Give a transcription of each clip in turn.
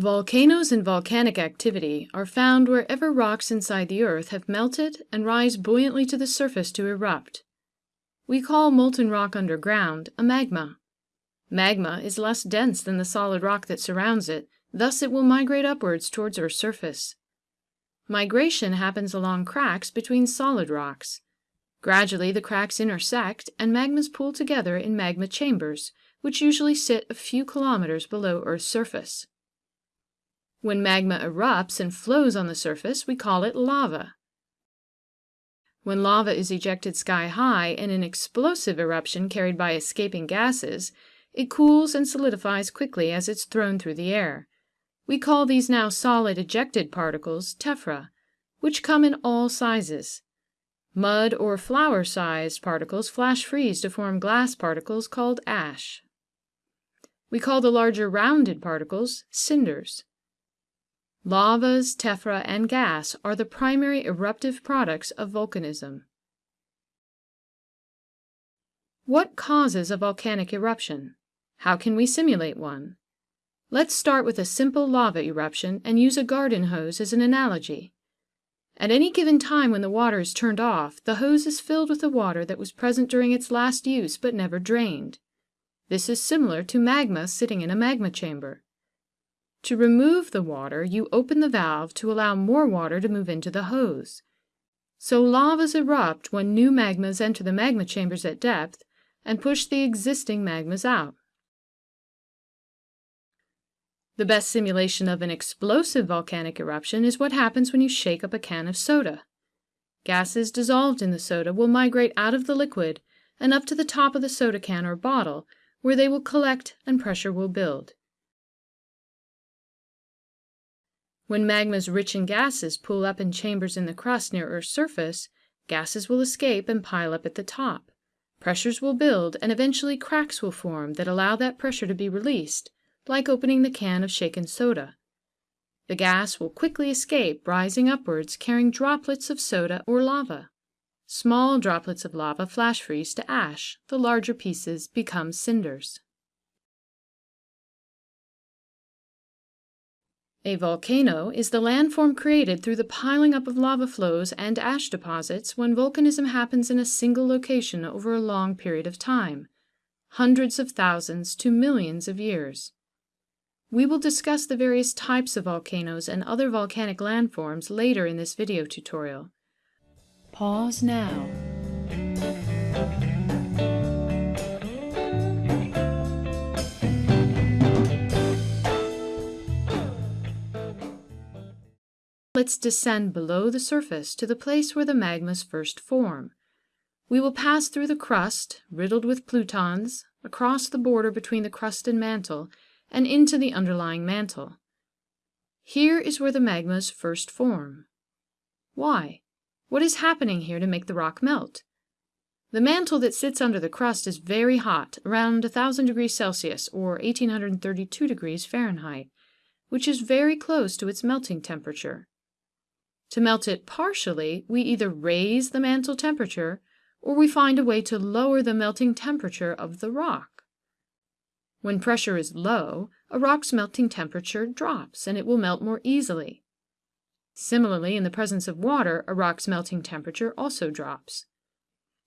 Volcanoes and volcanic activity are found wherever rocks inside the earth have melted and rise buoyantly to the surface to erupt. We call molten rock underground a magma. Magma is less dense than the solid rock that surrounds it, thus it will migrate upwards towards Earth's surface. Migration happens along cracks between solid rocks. Gradually the cracks intersect and magmas pool together in magma chambers, which usually sit a few kilometers below Earth's surface. When magma erupts and flows on the surface, we call it lava. When lava is ejected sky high in an explosive eruption carried by escaping gases, it cools and solidifies quickly as it's thrown through the air. We call these now solid ejected particles tephra, which come in all sizes. Mud or flour sized particles flash freeze to form glass particles called ash. We call the larger rounded particles cinders. Lavas, tephra, and gas are the primary eruptive products of volcanism. What causes a volcanic eruption? How can we simulate one? Let's start with a simple lava eruption and use a garden hose as an analogy. At any given time when the water is turned off, the hose is filled with the water that was present during its last use but never drained. This is similar to magma sitting in a magma chamber. To remove the water, you open the valve to allow more water to move into the hose. So lavas erupt when new magmas enter the magma chambers at depth and push the existing magmas out. The best simulation of an explosive volcanic eruption is what happens when you shake up a can of soda. Gases dissolved in the soda will migrate out of the liquid and up to the top of the soda can or bottle, where they will collect and pressure will build. When magmas rich in gases pool up in chambers in the crust near Earth's surface, gases will escape and pile up at the top. Pressures will build and eventually cracks will form that allow that pressure to be released, like opening the can of shaken soda. The gas will quickly escape, rising upwards, carrying droplets of soda or lava. Small droplets of lava flash freeze to ash, the larger pieces become cinders. A volcano is the landform created through the piling up of lava flows and ash deposits when volcanism happens in a single location over a long period of time, hundreds of thousands to millions of years. We will discuss the various types of volcanoes and other volcanic landforms later in this video tutorial. Pause now. Let's descend below the surface to the place where the magmas first form. We will pass through the crust, riddled with plutons, across the border between the crust and mantle, and into the underlying mantle. Here is where the magmas first form. Why? What is happening here to make the rock melt? The mantle that sits under the crust is very hot, around 1000 degrees Celsius or 1832 degrees Fahrenheit, which is very close to its melting temperature. To melt it partially, we either raise the mantle temperature or we find a way to lower the melting temperature of the rock. When pressure is low, a rock's melting temperature drops and it will melt more easily. Similarly, in the presence of water, a rock's melting temperature also drops.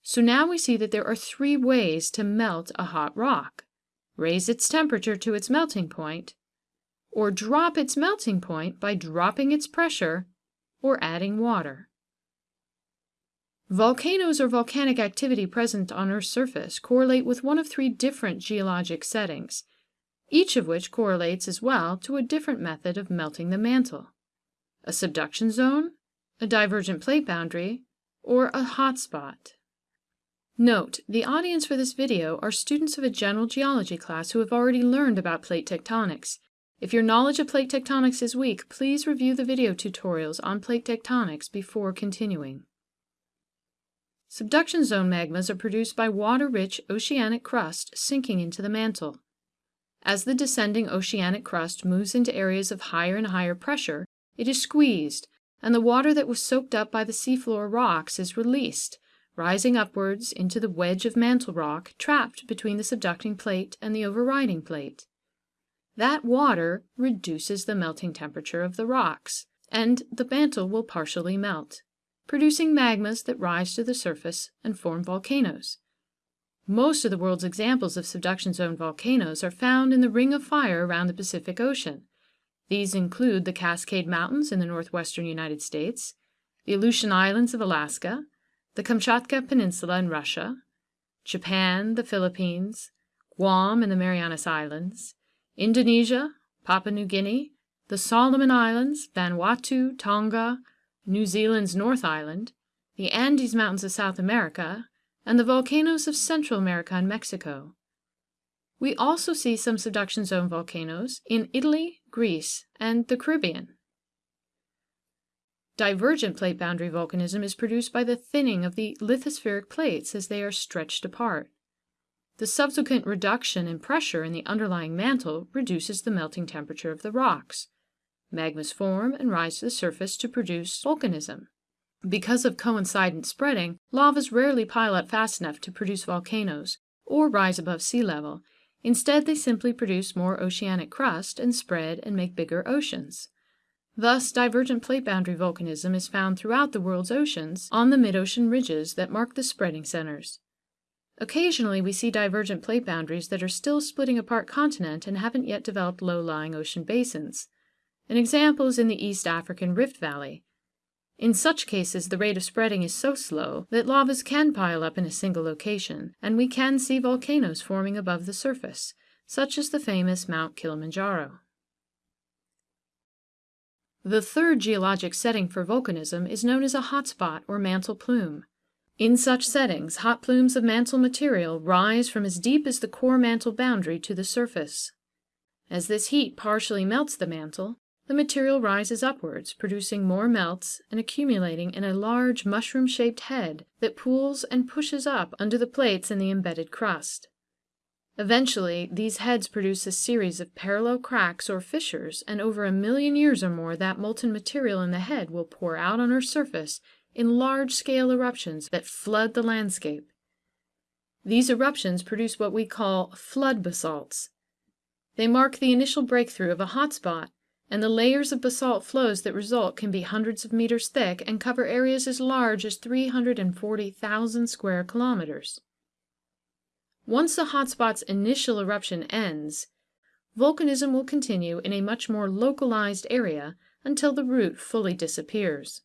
So now we see that there are three ways to melt a hot rock. Raise its temperature to its melting point, or drop its melting point by dropping its pressure or adding water. Volcanoes or volcanic activity present on Earth's surface correlate with one of three different geologic settings, each of which correlates as well to a different method of melting the mantle a subduction zone, a divergent plate boundary, or a hotspot. Note, the audience for this video are students of a general geology class who have already learned about plate tectonics if your knowledge of plate tectonics is weak, please review the video tutorials on plate tectonics before continuing. Subduction zone magmas are produced by water-rich oceanic crust sinking into the mantle. As the descending oceanic crust moves into areas of higher and higher pressure, it is squeezed, and the water that was soaked up by the seafloor rocks is released, rising upwards into the wedge of mantle rock trapped between the subducting plate and the overriding plate. That water reduces the melting temperature of the rocks, and the mantle will partially melt, producing magmas that rise to the surface and form volcanoes. Most of the world's examples of subduction zone volcanoes are found in the ring of fire around the Pacific Ocean. These include the Cascade Mountains in the northwestern United States, the Aleutian Islands of Alaska, the Kamchatka Peninsula in Russia, Japan, the Philippines, Guam and the Marianas Islands, Indonesia, Papua New Guinea, the Solomon Islands, Vanuatu, Tonga, New Zealand's North Island, the Andes Mountains of South America, and the volcanoes of Central America and Mexico. We also see some subduction zone volcanoes in Italy, Greece, and the Caribbean. Divergent plate boundary volcanism is produced by the thinning of the lithospheric plates as they are stretched apart. The subsequent reduction in pressure in the underlying mantle reduces the melting temperature of the rocks. Magmas form and rise to the surface to produce volcanism. Because of coincident spreading, lavas rarely pile up fast enough to produce volcanoes or rise above sea level. Instead, they simply produce more oceanic crust and spread and make bigger oceans. Thus, divergent plate boundary volcanism is found throughout the world's oceans on the mid-ocean ridges that mark the spreading centers. Occasionally, we see divergent plate boundaries that are still splitting apart continent and haven't yet developed low-lying ocean basins. An example is in the East African Rift Valley. In such cases, the rate of spreading is so slow that lavas can pile up in a single location, and we can see volcanoes forming above the surface, such as the famous Mount Kilimanjaro. The third geologic setting for volcanism is known as a hotspot or mantle plume. In such settings, hot plumes of mantle material rise from as deep as the core mantle boundary to the surface. As this heat partially melts the mantle, the material rises upwards, producing more melts and accumulating in a large mushroom-shaped head that pools and pushes up under the plates in the embedded crust. Eventually, these heads produce a series of parallel cracks or fissures, and over a million years or more that molten material in the head will pour out on Earth's surface in large-scale eruptions that flood the landscape. These eruptions produce what we call flood basalts. They mark the initial breakthrough of a hotspot, and the layers of basalt flows that result can be hundreds of meters thick and cover areas as large as 340,000 square kilometers. Once the hotspot's initial eruption ends, volcanism will continue in a much more localized area until the root fully disappears.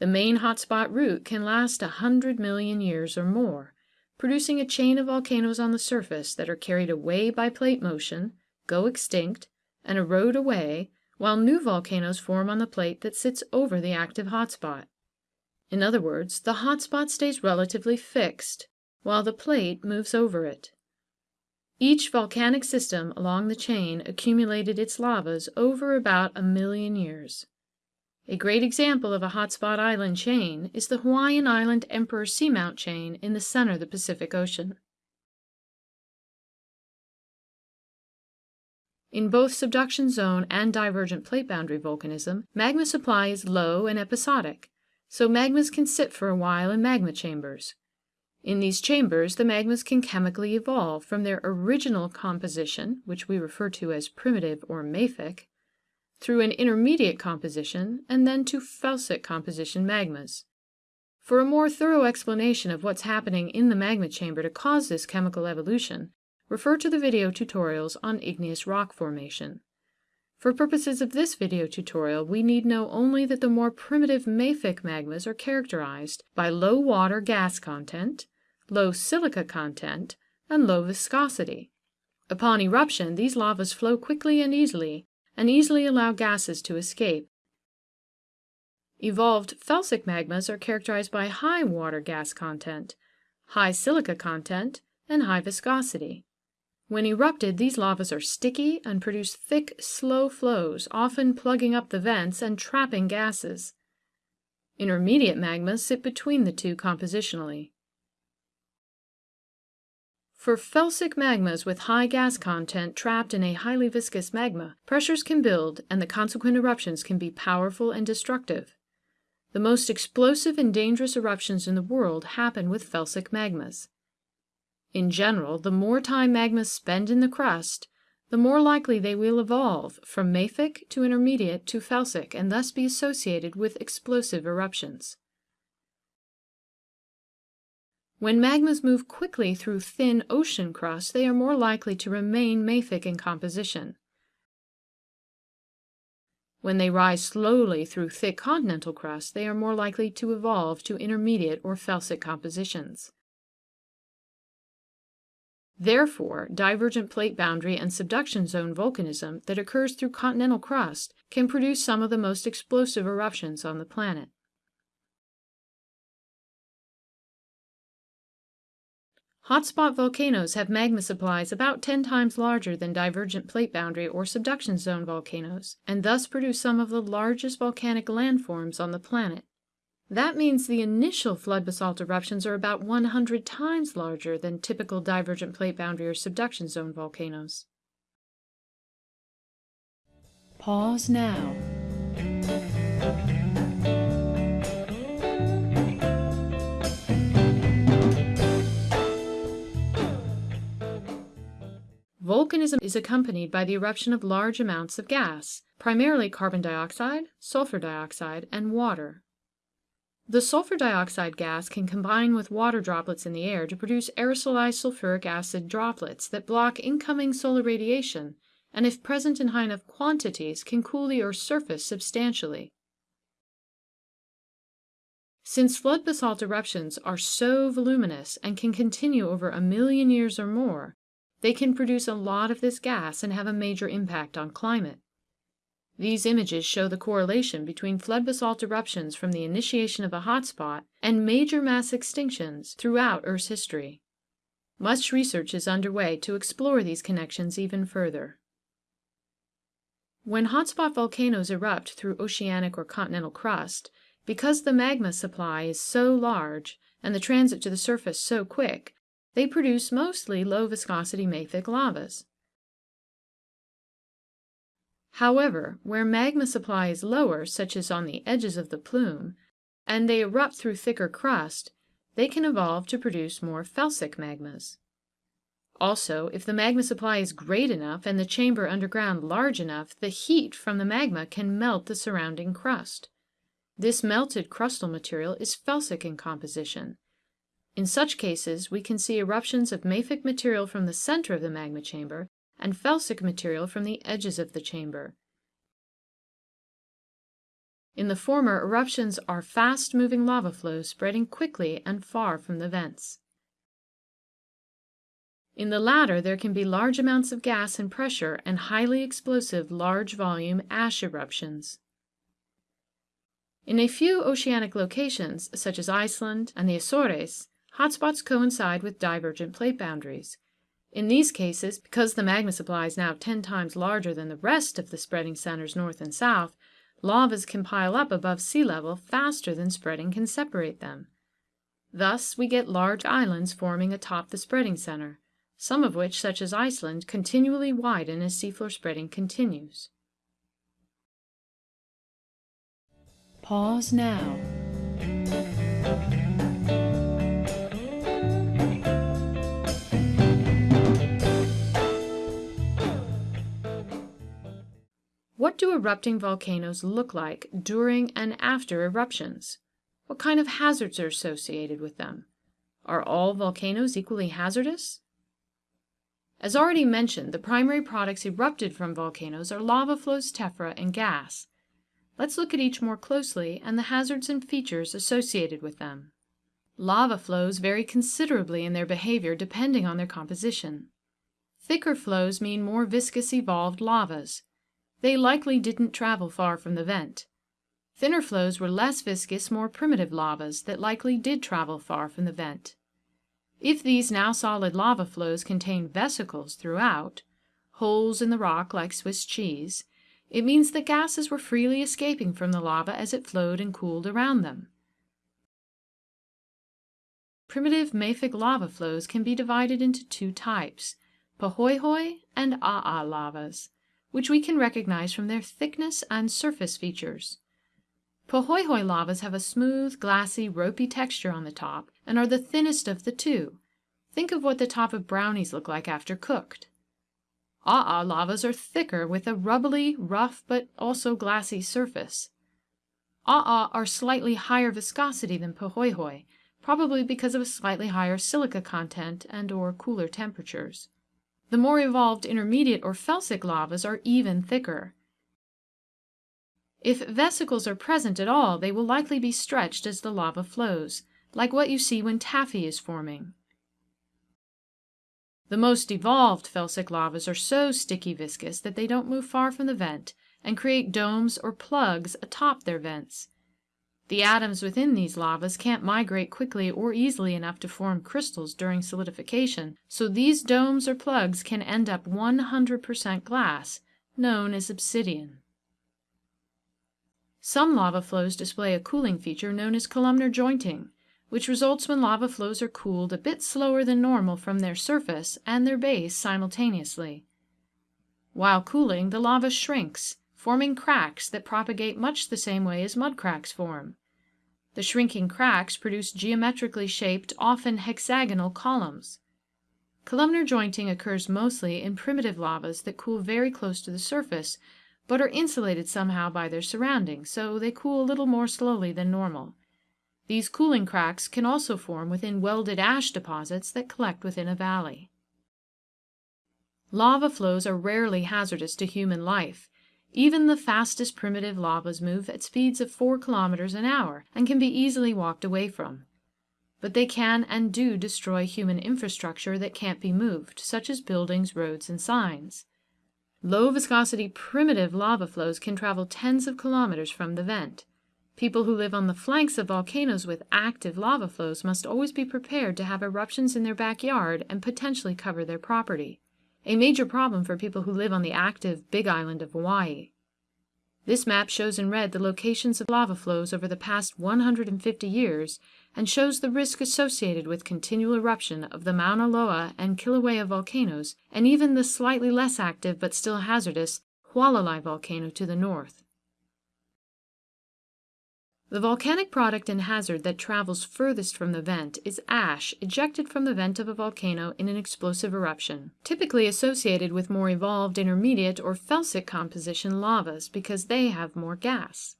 The main hotspot root can last a hundred million years or more, producing a chain of volcanoes on the surface that are carried away by plate motion, go extinct, and erode away, while new volcanoes form on the plate that sits over the active hotspot. In other words, the hotspot stays relatively fixed, while the plate moves over it. Each volcanic system along the chain accumulated its lavas over about a million years. A great example of a hotspot island chain is the Hawaiian Island Emperor Seamount chain in the center of the Pacific Ocean. In both subduction zone and divergent plate boundary volcanism, magma supply is low and episodic, so magmas can sit for a while in magma chambers. In these chambers, the magmas can chemically evolve from their original composition, which we refer to as primitive or mafic, through an intermediate composition, and then to felsic composition magmas. For a more thorough explanation of what's happening in the magma chamber to cause this chemical evolution, refer to the video tutorials on igneous rock formation. For purposes of this video tutorial, we need know only that the more primitive mafic magmas are characterized by low water gas content, low silica content, and low viscosity. Upon eruption, these lavas flow quickly and easily, and easily allow gases to escape. Evolved felsic magmas are characterized by high water gas content, high silica content, and high viscosity. When erupted, these lavas are sticky and produce thick, slow flows, often plugging up the vents and trapping gases. Intermediate magmas sit between the two compositionally. For felsic magmas with high gas content trapped in a highly viscous magma, pressures can build and the consequent eruptions can be powerful and destructive. The most explosive and dangerous eruptions in the world happen with felsic magmas. In general, the more time magmas spend in the crust, the more likely they will evolve from mafic to intermediate to felsic and thus be associated with explosive eruptions. When magmas move quickly through thin ocean crust, they are more likely to remain mafic in composition. When they rise slowly through thick continental crust, they are more likely to evolve to intermediate or felsic compositions. Therefore, divergent plate boundary and subduction zone volcanism that occurs through continental crust can produce some of the most explosive eruptions on the planet. Hotspot volcanoes have magma supplies about 10 times larger than divergent plate boundary or subduction zone volcanoes, and thus produce some of the largest volcanic landforms on the planet. That means the initial flood basalt eruptions are about 100 times larger than typical divergent plate boundary or subduction zone volcanoes. Pause now. Volcanism is accompanied by the eruption of large amounts of gas, primarily carbon dioxide, sulfur dioxide, and water. The sulfur dioxide gas can combine with water droplets in the air to produce aerosolized sulfuric acid droplets that block incoming solar radiation and, if present in high enough quantities, can cool the Earth's surface substantially. Since flood basalt eruptions are so voluminous and can continue over a million years or more, they can produce a lot of this gas and have a major impact on climate. These images show the correlation between flood basalt eruptions from the initiation of a hotspot and major mass extinctions throughout Earth's history. Much research is underway to explore these connections even further. When hotspot volcanoes erupt through oceanic or continental crust, because the magma supply is so large and the transit to the surface so quick, they produce mostly low viscosity mafic lavas. However, where magma supply is lower, such as on the edges of the plume, and they erupt through thicker crust, they can evolve to produce more felsic magmas. Also, if the magma supply is great enough and the chamber underground large enough, the heat from the magma can melt the surrounding crust. This melted crustal material is felsic in composition, in such cases, we can see eruptions of mafic material from the center of the magma chamber and felsic material from the edges of the chamber. In the former, eruptions are fast-moving lava flows spreading quickly and far from the vents. In the latter, there can be large amounts of gas and pressure and highly explosive large-volume ash eruptions. In a few oceanic locations, such as Iceland and the Azores, hotspots coincide with divergent plate boundaries. In these cases, because the magma supply is now 10 times larger than the rest of the spreading centers north and south, lavas can pile up above sea level faster than spreading can separate them. Thus, we get large islands forming atop the spreading center, some of which, such as Iceland, continually widen as seafloor spreading continues. Pause now. What do erupting volcanoes look like during and after eruptions? What kind of hazards are associated with them? Are all volcanoes equally hazardous? As already mentioned, the primary products erupted from volcanoes are lava flows, tephra, and gas. Let's look at each more closely and the hazards and features associated with them. Lava flows vary considerably in their behavior depending on their composition. Thicker flows mean more viscous evolved lavas. They likely didn't travel far from the vent. Thinner flows were less viscous, more primitive lavas that likely did travel far from the vent. If these now solid lava flows contain vesicles throughout, holes in the rock like Swiss cheese, it means that gases were freely escaping from the lava as it flowed and cooled around them. Primitive mafic lava flows can be divided into two types, pahoehoe and aa lavas which we can recognize from their thickness and surface features. Pahoehoe lavas have a smooth, glassy, ropey texture on the top and are the thinnest of the two. Think of what the top of brownies look like after cooked. Aa lavas are thicker with a rubbly, rough, but also glassy surface. Aa are slightly higher viscosity than Pahoehoe, probably because of a slightly higher silica content and or cooler temperatures. The more evolved intermediate or felsic lavas are even thicker. If vesicles are present at all, they will likely be stretched as the lava flows, like what you see when taffy is forming. The most evolved felsic lavas are so sticky viscous that they don't move far from the vent and create domes or plugs atop their vents. The atoms within these lavas can't migrate quickly or easily enough to form crystals during solidification, so these domes or plugs can end up 100% glass, known as obsidian. Some lava flows display a cooling feature known as columnar jointing, which results when lava flows are cooled a bit slower than normal from their surface and their base simultaneously. While cooling, the lava shrinks, forming cracks that propagate much the same way as mud cracks form. The shrinking cracks produce geometrically shaped, often hexagonal columns. Columnar jointing occurs mostly in primitive lavas that cool very close to the surface, but are insulated somehow by their surroundings, so they cool a little more slowly than normal. These cooling cracks can also form within welded ash deposits that collect within a valley. Lava flows are rarely hazardous to human life. Even the fastest primitive lavas move at speeds of 4 kilometers an hour and can be easily walked away from. But they can and do destroy human infrastructure that can't be moved, such as buildings, roads, and signs. Low viscosity primitive lava flows can travel tens of kilometers from the vent. People who live on the flanks of volcanoes with active lava flows must always be prepared to have eruptions in their backyard and potentially cover their property, a major problem for people who live on the active Big Island of Hawaii. This map shows in red the locations of lava flows over the past 150 years and shows the risk associated with continual eruption of the Mauna Loa and Kilauea volcanoes and even the slightly less active but still hazardous Hualalai volcano to the north. The volcanic product and hazard that travels furthest from the vent is ash ejected from the vent of a volcano in an explosive eruption, typically associated with more evolved intermediate or felsic composition lavas because they have more gas.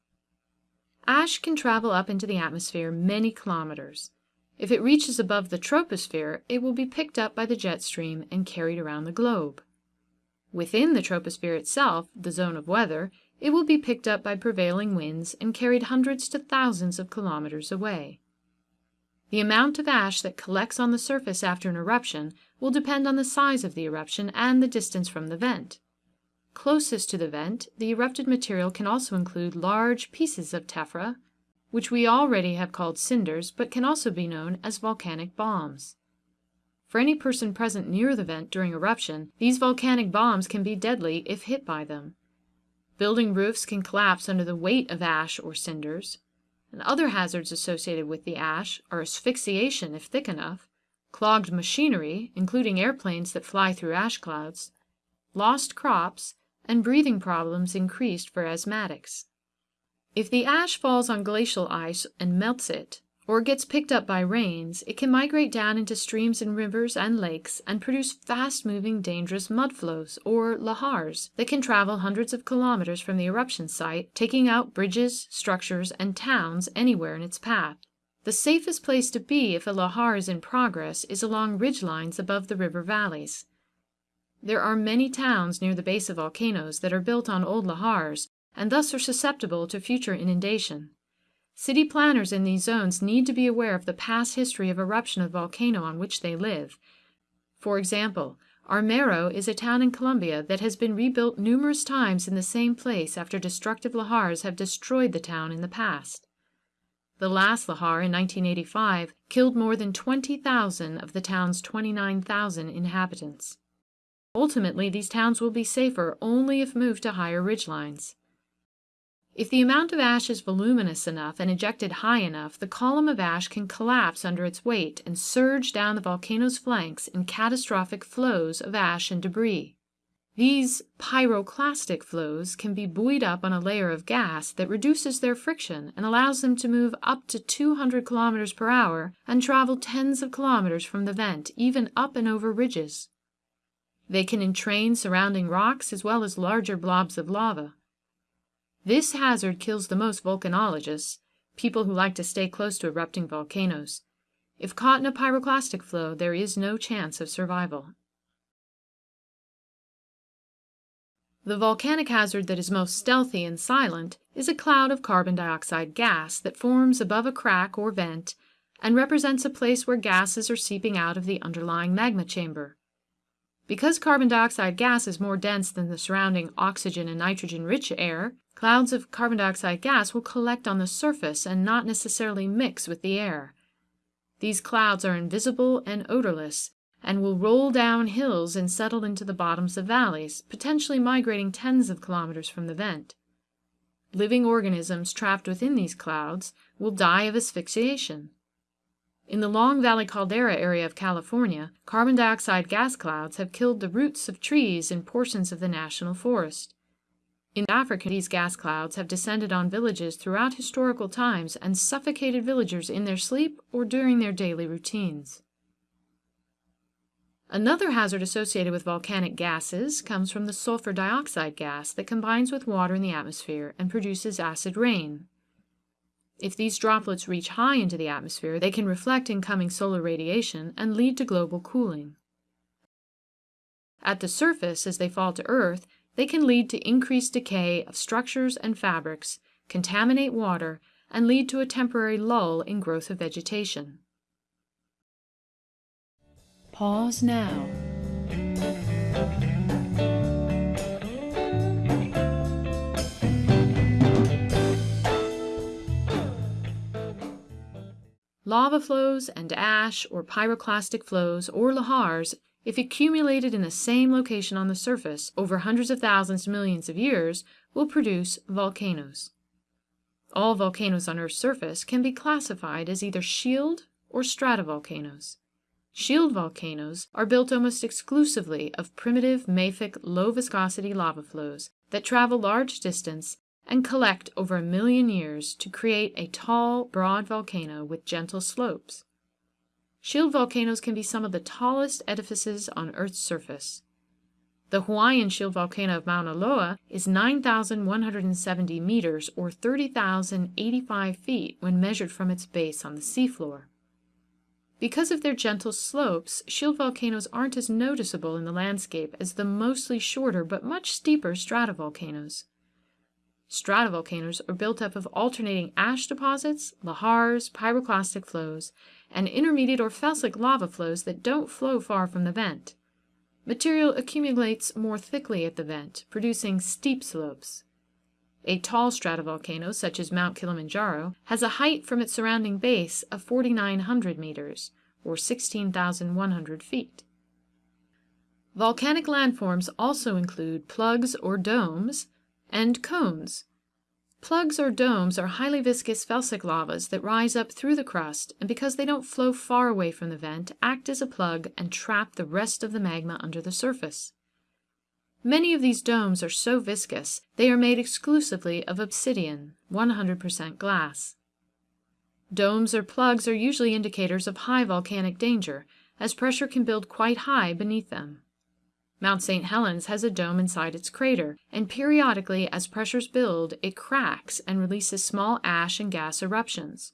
Ash can travel up into the atmosphere many kilometers. If it reaches above the troposphere, it will be picked up by the jet stream and carried around the globe. Within the troposphere itself, the zone of weather, it will be picked up by prevailing winds and carried hundreds to thousands of kilometers away. The amount of ash that collects on the surface after an eruption will depend on the size of the eruption and the distance from the vent. Closest to the vent, the erupted material can also include large pieces of tephra, which we already have called cinders, but can also be known as volcanic bombs. For any person present near the vent during eruption, these volcanic bombs can be deadly if hit by them. Building roofs can collapse under the weight of ash or cinders. And other hazards associated with the ash are asphyxiation if thick enough, clogged machinery, including airplanes that fly through ash clouds, lost crops, and breathing problems increased for asthmatics. If the ash falls on glacial ice and melts it, or gets picked up by rains, it can migrate down into streams and rivers and lakes and produce fast-moving dangerous mud flows, or lahars, that can travel hundreds of kilometers from the eruption site, taking out bridges, structures, and towns anywhere in its path. The safest place to be if a lahar is in progress is along ridge lines above the river valleys. There are many towns near the base of volcanoes that are built on old lahars, and thus are susceptible to future inundation. City planners in these zones need to be aware of the past history of eruption of volcano on which they live. For example, Armero is a town in Colombia that has been rebuilt numerous times in the same place after destructive lahars have destroyed the town in the past. The last lahar in 1985 killed more than 20,000 of the town's 29,000 inhabitants. Ultimately, these towns will be safer only if moved to higher ridgelines. If the amount of ash is voluminous enough and ejected high enough, the column of ash can collapse under its weight and surge down the volcano's flanks in catastrophic flows of ash and debris. These pyroclastic flows can be buoyed up on a layer of gas that reduces their friction and allows them to move up to 200 kilometers per hour and travel tens of kilometers from the vent, even up and over ridges. They can entrain surrounding rocks as well as larger blobs of lava. This hazard kills the most volcanologists, people who like to stay close to erupting volcanoes. If caught in a pyroclastic flow, there is no chance of survival. The volcanic hazard that is most stealthy and silent is a cloud of carbon dioxide gas that forms above a crack or vent and represents a place where gases are seeping out of the underlying magma chamber. Because carbon dioxide gas is more dense than the surrounding oxygen and nitrogen rich air, clouds of carbon dioxide gas will collect on the surface and not necessarily mix with the air. These clouds are invisible and odorless and will roll down hills and settle into the bottoms of valleys, potentially migrating tens of kilometers from the vent. Living organisms trapped within these clouds will die of asphyxiation. In the Long Valley caldera area of California, carbon dioxide gas clouds have killed the roots of trees in portions of the national forest. In Africa, these gas clouds have descended on villages throughout historical times and suffocated villagers in their sleep or during their daily routines. Another hazard associated with volcanic gases comes from the sulfur dioxide gas that combines with water in the atmosphere and produces acid rain. If these droplets reach high into the atmosphere, they can reflect incoming solar radiation and lead to global cooling. At the surface, as they fall to Earth, they can lead to increased decay of structures and fabrics, contaminate water, and lead to a temporary lull in growth of vegetation. Pause now. Lava flows and ash or pyroclastic flows or lahars, if accumulated in the same location on the surface over hundreds of thousands to millions of years, will produce volcanoes. All volcanoes on Earth's surface can be classified as either shield or stratovolcanoes. Shield volcanoes are built almost exclusively of primitive mafic low viscosity lava flows that travel large distance and collect over a million years to create a tall, broad volcano with gentle slopes. Shield volcanoes can be some of the tallest edifices on Earth's surface. The Hawaiian shield volcano of Mauna Loa is 9,170 meters or 30,085 feet when measured from its base on the seafloor. Because of their gentle slopes, shield volcanoes aren't as noticeable in the landscape as the mostly shorter but much steeper stratovolcanoes. Stratovolcanoes are built up of alternating ash deposits, lahars, pyroclastic flows, and intermediate or felsic lava flows that don't flow far from the vent. Material accumulates more thickly at the vent, producing steep slopes. A tall stratovolcano, such as Mount Kilimanjaro, has a height from its surrounding base of 4,900 meters, or 16,100 feet. Volcanic landforms also include plugs or domes and cones. Plugs or domes are highly viscous felsic lavas that rise up through the crust and because they don't flow far away from the vent, act as a plug and trap the rest of the magma under the surface. Many of these domes are so viscous they are made exclusively of obsidian, 100% glass. Domes or plugs are usually indicators of high volcanic danger, as pressure can build quite high beneath them. Mount St. Helens has a dome inside its crater, and periodically, as pressures build, it cracks and releases small ash and gas eruptions.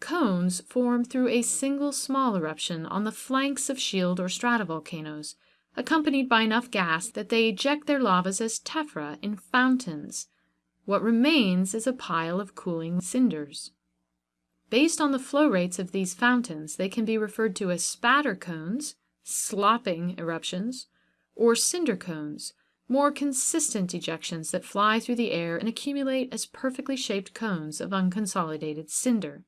Cones form through a single small eruption on the flanks of shield or stratovolcanoes, accompanied by enough gas that they eject their lavas as tephra in fountains. What remains is a pile of cooling cinders. Based on the flow rates of these fountains, they can be referred to as spatter cones, slopping eruptions, or cinder cones, more consistent ejections that fly through the air and accumulate as perfectly shaped cones of unconsolidated cinder.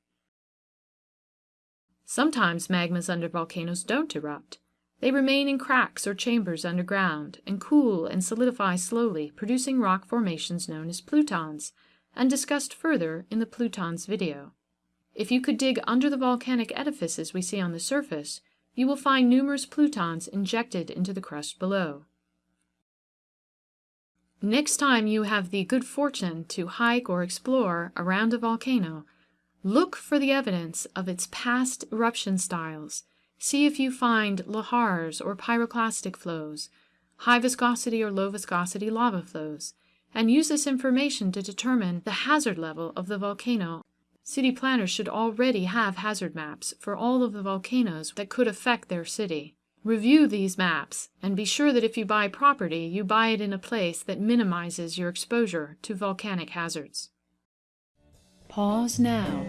Sometimes magmas under volcanoes don't erupt. They remain in cracks or chambers underground and cool and solidify slowly, producing rock formations known as plutons, and discussed further in the plutons video. If you could dig under the volcanic edifices we see on the surface, you will find numerous plutons injected into the crust below. Next time you have the good fortune to hike or explore around a volcano, Look for the evidence of its past eruption styles. See if you find lahars or pyroclastic flows, high viscosity or low viscosity lava flows, and use this information to determine the hazard level of the volcano. City planners should already have hazard maps for all of the volcanoes that could affect their city. Review these maps and be sure that if you buy property, you buy it in a place that minimizes your exposure to volcanic hazards. Pause now.